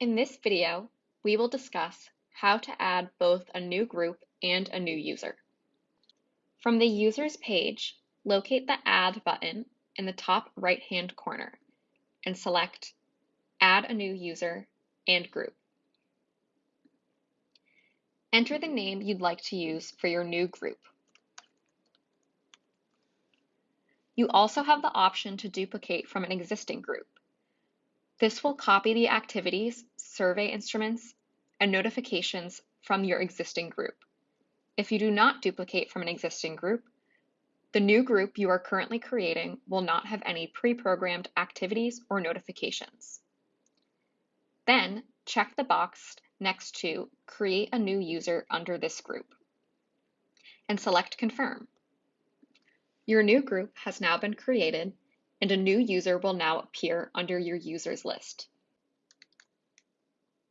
In this video, we will discuss how to add both a new group and a new user. From the Users page, locate the Add button in the top right-hand corner and select Add a new user and group. Enter the name you'd like to use for your new group. You also have the option to duplicate from an existing group. This will copy the activities, survey instruments, and notifications from your existing group. If you do not duplicate from an existing group, the new group you are currently creating will not have any pre-programmed activities or notifications. Then check the box next to Create a new user under this group and select Confirm. Your new group has now been created and a new user will now appear under your users list.